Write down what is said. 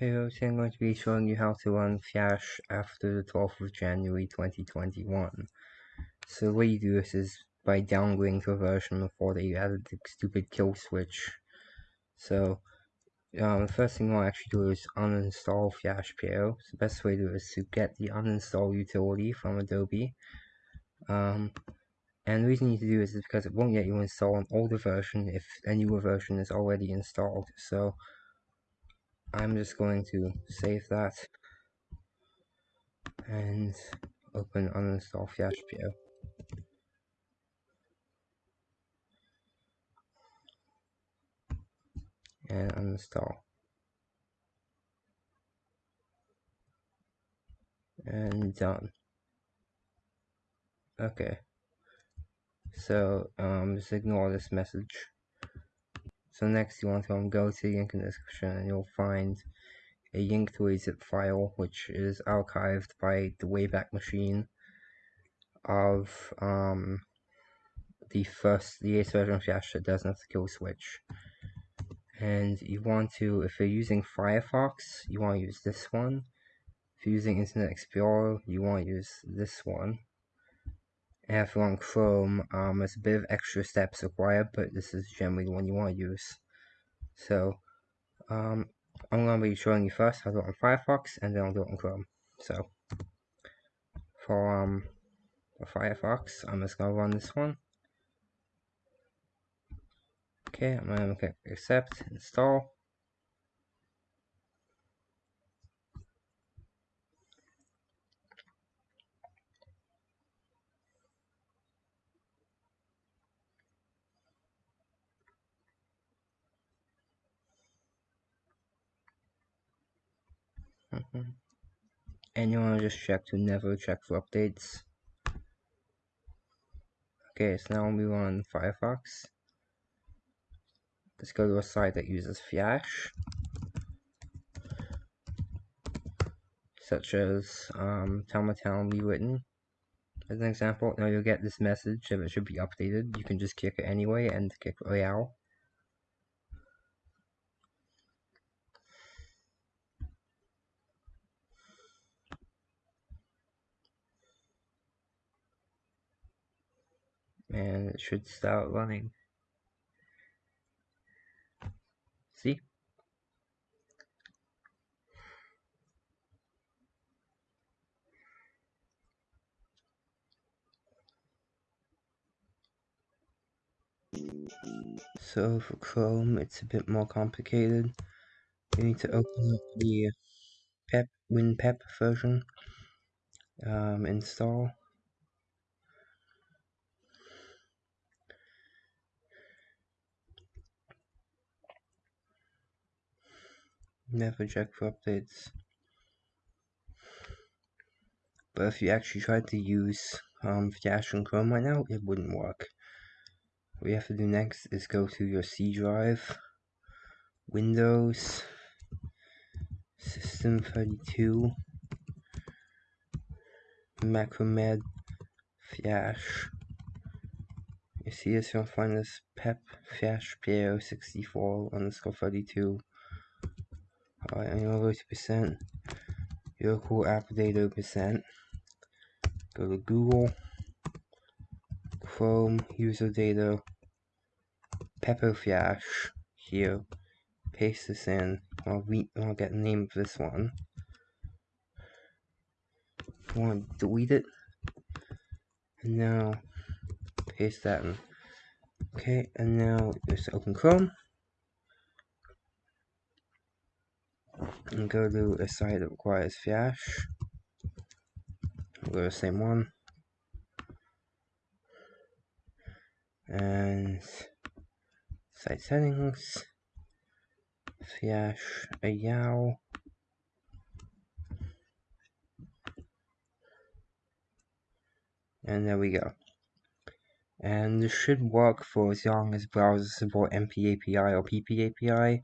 Today I'm going to be showing you how to run Flash after the 12th of January 2021. So the way you do this is by downgrading to a version before they added the stupid kill switch. So um, the first thing to actually do is uninstall Flash PO. So the best way to do is to get the uninstall utility from Adobe. Um, and the reason you need to do this is because it won't let you install an older version if a newer version is already installed. So I'm just going to save that and open uninstall FlashPO. And uninstall. And done. Okay. So um, just ignore this message. So next you want to um, go to the link in the description and you'll find a link to a zip file which is archived by the Wayback Machine of um, the first, the 8th version of Flash that have the kill switch. And you want to, if you're using Firefox, you want to use this one. If you're using Internet Explorer, you want to use this one. You're Chrome, um, there's a bit of extra steps required, but this is generally the one you want to use. So, um, I'm going to be showing you first how to do it on Firefox, and then I'll do it on Chrome. So, for, um, for Firefox, I'm just going to run this one. Okay, I'm going to click accept, install. Mm -hmm. And you want to just check to never check for updates. Okay, so now we run Firefox. Let's go to a site that uses Flash. Such as um, Town Rewritten. As an example, now you'll get this message if it should be updated. You can just click it anyway and click Royale. And it should start running. See? So for Chrome, it's a bit more complicated. You need to open up the PEP WinPep version, um, install. Never check for updates. But if you actually tried to use um, Flash and Chrome right now, it wouldn't work. What you have to do next is go to your C drive, Windows, System 32, Macromed, Flash. You see this, you'll find this PEP Flash PO 64 underscore 32 Go to percent. Local app data percent. Go to Google, Chrome, user data, Pepper Flash here. Paste this in. I'll, re I'll get the name of this one. Want to delete it. And now paste that in. Okay, and now just open Chrome. And go to a site that requires Flash. We'll go to the same one. And site settings, Flash, a Yow. And there we go. And this should work for as long as browsers support NPAPI or PPAPI.